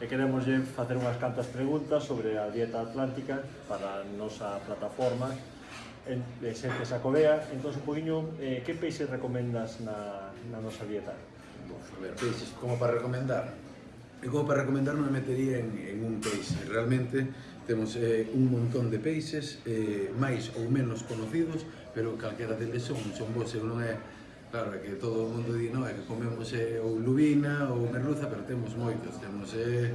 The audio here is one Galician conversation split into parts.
e queremos facer unhas cantas preguntas sobre a dieta atlántica para a nosa plataforma en, de xente sacovea. Entón, un poquinho, eh, que peixes recomendas na, na nosa dieta? Bom, a ver, peixes como para recomendar? E como para recomendar non me metería en, en un peixe. Realmente temos eh, un montón de peixes, eh, máis ou menos conocidos, pero calquera deles son, son bons, eu non é Claro, é que todo o mundo di, no, é que comemos eh, ou lubina ou merluza, pero temos moitos, temos eh,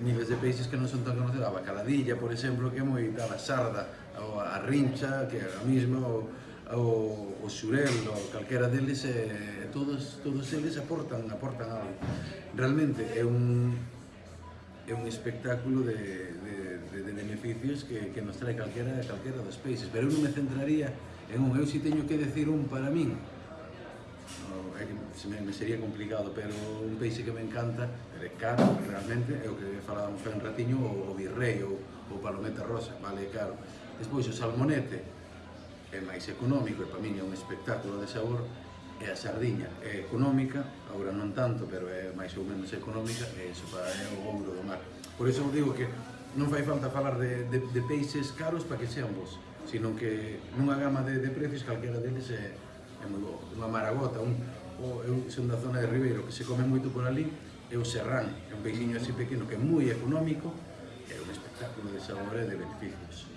niveis de peixes que non son tan conocidos, a bacaladilla, por exemplo, que é moi tal, a sarda, ou a rincha, que é a mesma, ou, ou o xurel, ou calquera deles, eh, todos, todos eles aportan, aportan algo. Realmente é un, é un espectáculo de, de, de, de beneficios que, que nos trae calquera, calquera dos peixes, pero eu non me centraría en un, eu si teño que decir un para min, é que se me, me sería complicado, pero un peixe que me encanta, é caro realmente, é o que falábamos un ratiño, o, o virrei ou o palometa rosa, vale, caro. Despois o salmonete é máis económico, e para min é un espectáculo de sabor, e a sardiña é económica, agora non tanto, pero é máis ou menos económica, e iso para é o ouro do mar. Por iso digo que non fai falta falar de, de, de peixes caros para que sean vos, sino que nunha gama de, de precios calquera deles é, é moi bo. Unha maragota, un, o, eu son da zona de Ribeiro, que se come moito por ali, é o serrán, é un peixinho así pequeno que é moi económico, é un espectáculo de sabor e de beneficios.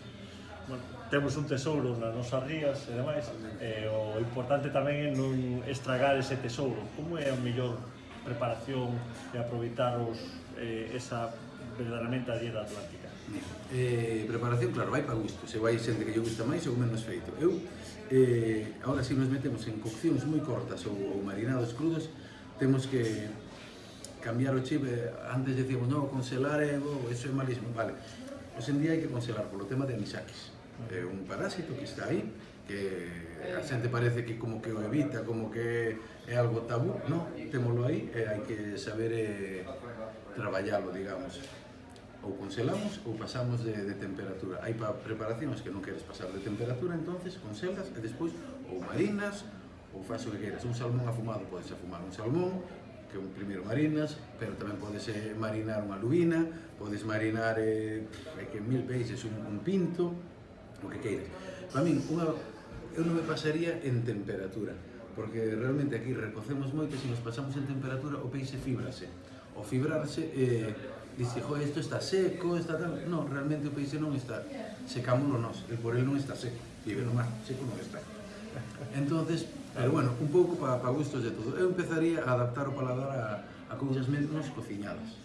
Bueno, temos un tesouro nas nosas rías e demais, e o importante tamén é non estragar ese tesouro. Como é a mellor preparación e aproveitar os, eh, esa verdadeiramente a dieta atlántica? Eh, preparación, claro, vai para gusto. Se vai xente que lle gusta máis ou menos feito. Eu, eh, ahora si nos metemos en coccións moi cortas ou, ou marinados crudos, temos que cambiar o chip. Eh, antes decíamos, no, congelar, eh, oh, eso é malísimo. Vale, hoxe en día hai que congelar polo tema de anisakis. É un parásito que está aí, que a xente parece que como que o evita, como que é algo tabú, non, témolo aí e hai que saber eh, traballalo, digamos ou conselamos ou pasamos de, de temperatura. Hai pa preparacións que non queres pasar de temperatura, entonces conselas e despois ou marinas ou faz o que queiras. Un salmón afumado podes afumar un salmón, que un primeiro marinas, pero tamén podes eh, marinar unha lubina, podes marinar eh, que mil peixes un, un pinto, o que queiras. Para min, unha, eu non me pasaría en temperatura, porque realmente aquí recocemos moito e se nos pasamos en temperatura o peixe fibrase. O fibrarse eh, dice, jo, isto está seco, está tal... Non, realmente o peixe non está, secámoslo nós, el por el non está seco, vive no mar, seco non está. entonces pero bueno, un pouco para pa gustos de todo. Eu empezaría a adaptar o paladar a, a cousas menos cociñadas.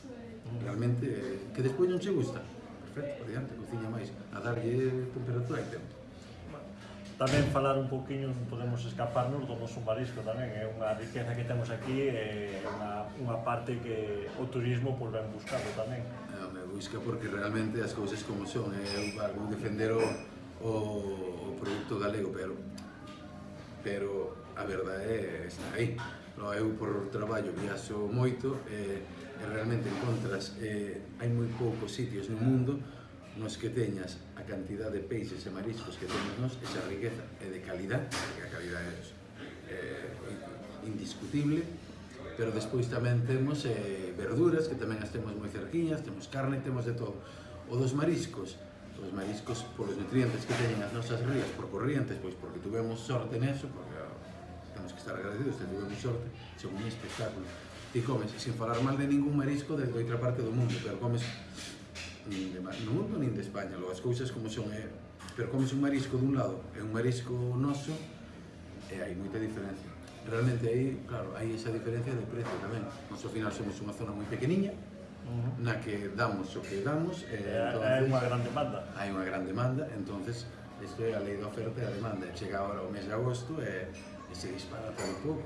Realmente, eh, que despois non se gusta. Perfecto, por diante, cociña máis, a darlle temperatura e tempo. Tamén falar un pouquiño, podemos escaparnos do noso marisco tamén, é unha riqueza que temos aquí, é unha, unha parte que o turismo pois, ben buscando tamén. É, me busca porque realmente as cousas como son, é algo defender o, o, o produto galego, pero pero a verdade é está aí. No, eu por traballo viaxo moito e, e realmente encontras eh, hai moi poucos sitios no mundo nos que teñas a cantidad de peixes e mariscos que temos nos, esa riqueza é de calidad, porque a calidad é, é indiscutible, pero despois tamén temos eh, verduras, que tamén as temos moi cerquiñas, temos carne, temos de todo. O dos mariscos, os mariscos polos nutrientes que teñen as nosas rías por corrientes, pois porque tuvemos sorte neso, porque temos que estar agradecidos, que tuvemos sorte, son un espectáculo. Ti comes, sin falar mal de ningún marisco de outra parte do mundo, pero comes nin de, no mundo nin de España. Logo, as cousas como son, é, pero como un marisco dun lado é un marisco noso, e hai moita diferencia. Realmente aí, claro, hai esa diferencia de precio tamén. Nos ao final somos unha zona moi pequeniña, Uh -huh. na que damos o que damos e, eh, entonces, hai unha gran demanda hai unha gran demanda entonces isto é a lei da oferta e a demanda chega agora o mes de agosto e, e se dispara todo pouco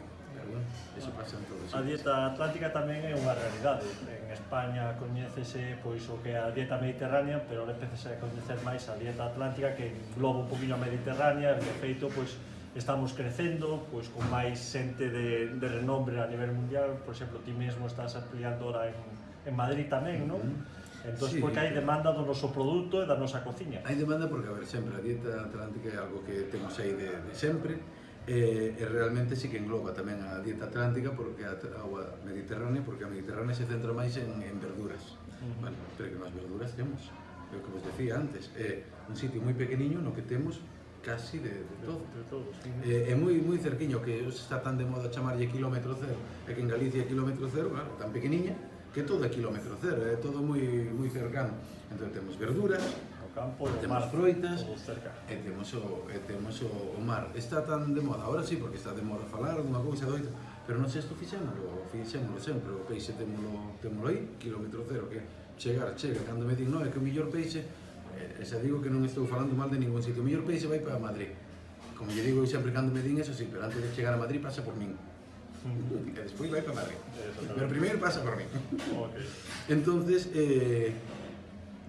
A dieta atlántica tamén é unha realidade. En España coñécese pois o que é a dieta mediterránea, pero ahora empecese a coñecer máis a dieta atlántica que engloba un poquinho a mediterránea, e de feito pois estamos crecendo pois con máis xente de, de renombre a nivel mundial, por exemplo, ti mesmo estás ampliando ora en, en Madrid tamén, non? Entón, sí. porque hai demanda do noso produto e da nosa cociña. Hai demanda porque, a ver, sempre, a dieta atlántica é algo que temos aí de, de sempre, e, e realmente sí que engloba tamén a dieta atlántica porque a, agua mediterránea porque a mediterránea se centra máis en, en verduras uh -huh. bueno, pero que máis verduras temos é o que vos decía antes é un sitio moi pequeniño no que temos casi de, de todo de, de todos, sí. é, é moi moi cerquiño que está tan de moda chamarlle kilómetro cero é que en Galicia é kilómetro cero claro, tan pequeniña que todo é kilómetro cero é todo moi moi cercano entón temos verduras campo e o mar. froitas cerca. e temos o, e temos o, o mar. Está tan de moda, ahora sí, porque está de moda falar dunha cousa doita, pero non sei se fixémolo, fixémolo sempre, o peixe témolo, témolo aí, kilómetro cero, que chegar, chega, cando me din, no, é que o millor peixe, e xa digo que non estou falando mal de ningún sitio, o millor peixe vai para Madrid. Como lle digo, eu sempre cando me din eso, sí, pero antes de chegar a Madrid pasa por min. E despois vai para Madrid. Pero primeiro pasa por min. Okay. Entonces, eh,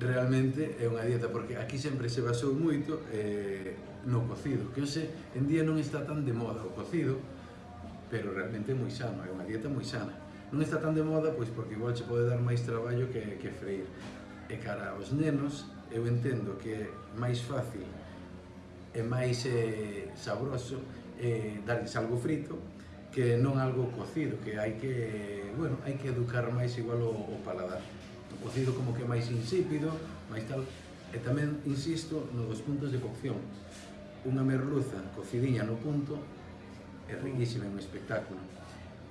realmente é unha dieta, porque aquí sempre se basou moito eh, no cocido, que hoxe en día non está tan de moda o cocido, pero realmente é moi sano, é unha dieta moi sana. Non está tan de moda, pois porque igual se pode dar máis traballo que, que freír. E cara aos nenos, eu entendo que é máis fácil e máis eh, sabroso eh, darles algo frito que non algo cocido, que hai que, eh, bueno, hai que educar máis igual o, o paladar o cocido como que máis insípido, máis tal. E tamén insisto no dos puntos de cocción. Unha merluza cocidiña no punto é riquísima, é un espectáculo.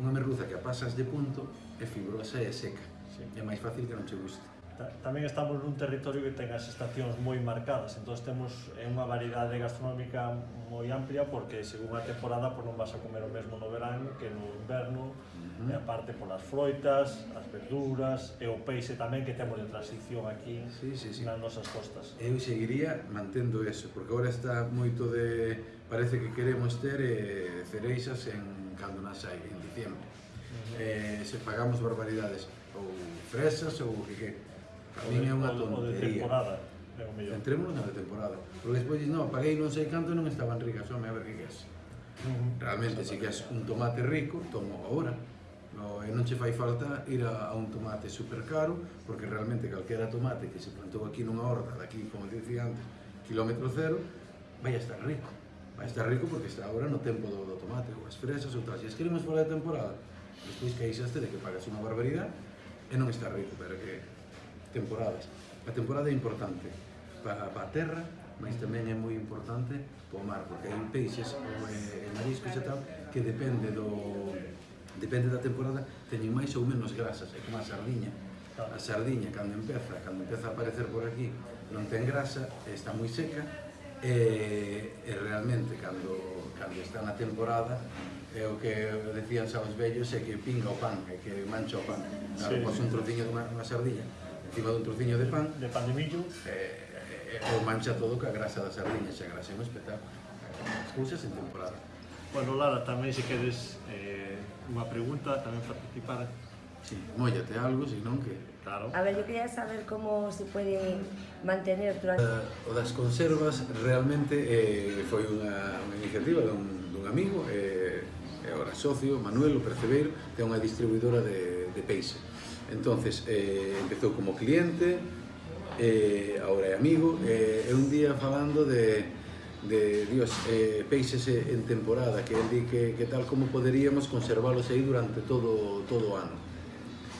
Unha merluza que a pasas de punto é fibrosa e seca. Sí. É máis fácil que non che guste tamén estamos nun territorio que ten as estacións moi marcadas, entón temos unha variedade gastronómica moi amplia porque según a temporada por non vas a comer o mesmo no verán que no inverno, uh -huh. e aparte polas froitas, as verduras e o peixe tamén que temos de transición aquí sí, sí, sí. nas nosas costas. Eu seguiría mantendo eso, porque agora está moito de... parece que queremos ter eh, cereixas en Caldo Nasai, en diciembre. Uh -huh. eh, se pagamos barbaridades ou fresas ou o que que a min é unha tontería. É Entrémonos na de temporada. Porque despois dices, non, paguei non sei canto e non estaban ricas, home, a ver que queres. Realmente, se queres un tomate rico, tomo agora. No, e non che fai falta ir a, a un tomate super caro, porque realmente calquera tomate que se plantou aquí nunha horta, daqui, como te dicía antes, kilómetro cero, vai a estar rico. Vai a estar rico porque está agora no tempo do, do tomate, ou as fresas ou tal. Se as queremos fora de temporada, despois caíxaste de que pagas unha barbaridade e non está rico, pero que temporadas. A temporada é importante para, para a terra, mas tamén é moi importante para o mar, porque hai peixes, eh, e mariscos e tal, que depende do depende da temporada, teñen máis ou menos grasas, é como a sardiña. A sardiña, cando empeza, cando empeza a aparecer por aquí, non ten grasa, está moi seca, e, e realmente cando, cando está na temporada é o que decían xa os vellos é que pinga o pan, é que mancha o pan. Claro, sí. pos un trociño de unha sardilla encima dun trociño de pan. De pan de millo e, eh, o mancha todo ca grasa das sardiñas e grasa é un espectáculo. As cousas en temporada. Bueno, Lara, tamén se queres eh, unha pregunta, tamén participar. Sí, mollate algo, senón que... Claro. A ver, yo quería saber como se pode mantener durante... Eh, o das conservas realmente eh, foi unha, unha iniciativa dun, dun amigo, eh, agora socio, Manuel, o Percebeiro, que é unha distribuidora de, de peixe. Entonces, eh, empezou como cliente, eh, agora é amigo, eh, e un día falando de de Dios, eh, peixes en temporada, que el di que, que tal como poderíamos conservalos aí durante todo, todo o ano.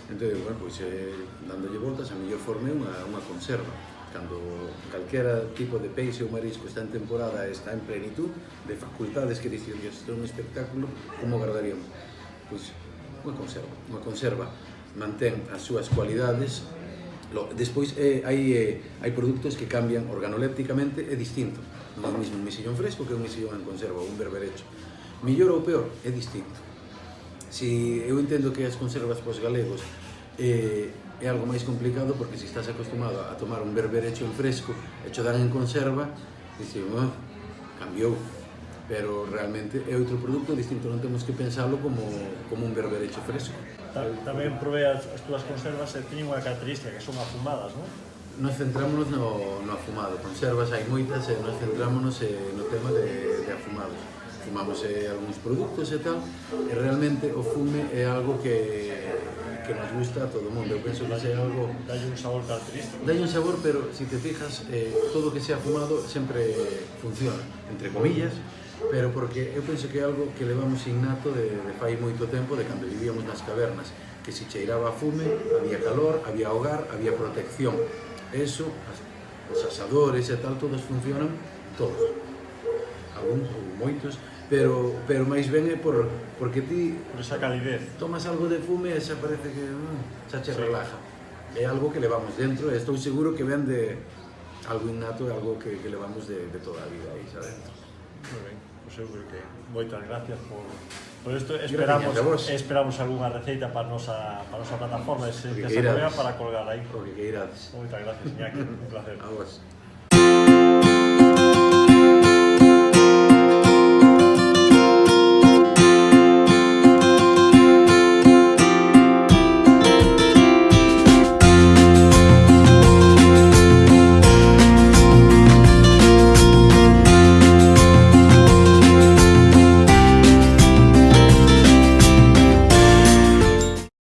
Entón, bueno, pois, eh, dándolle voltas, a mellor forme unha, unha conserva. Cando calquera tipo de peixe ou marisco está en temporada e está en plenitud de facultades que dicir, Dios, isto é un espectáculo, como guardaríamos? Pois, unha conserva, unha conserva mantén as súas cualidades despois eh, hai, eh, hai produtos que cambian organolépticamente é distinto. Non é o mismo un misillón fresco que un misillón en conserva ou un berberecho. Millor ou peor é distinto. Si eu entendo que as conservas pos galegos eh, é algo máis complicado porque se estás acostumado a tomar un berberecho en fresco e cho dan en conserva dices, oh, ah, cambiou pero realmente é outro produto distinto, non temos que pensalo como, como un berberecho fresco ta, tamén probé as, as túas conservas e teñen unha característica que son afumadas, non? Nos centrámonos no, no afumado, conservas hai moitas e nos centrámonos eh, no tema de, de afumados. Fumamos eh, algúns produtos e tal, e realmente o fume é algo que, que nos gusta a todo o mundo. Eu penso que é algo... Dalle un sabor característico. Dalle un sabor, pero se si te fijas, eh, todo que sea fumado sempre funciona, entre comillas, pero porque eu penso que é algo que levamos innato de, de fai moito tempo de cando vivíamos nas cavernas que se cheiraba a fume, había calor, había hogar, había protección. Eso, as, os asadores e tal, todos funcionan todos. Algún, moitos pero, pero máis ben é por, porque ti por esa calidez. tomas algo de fume e xa parece que mm, xa che sí. relaja é algo que levamos dentro e estou seguro que ven de algo innato, algo que, que levamos de, de toda a vida aí xa dentro Muy bien. Pois eu creo que moitas gracias por, por isto. Esperamos, esperamos algunha receita para a nosa, para a nosa plataforma, se, que se para colgar aí. O que queirades. Moitas gracias, Iñaki. Un placer. A vos.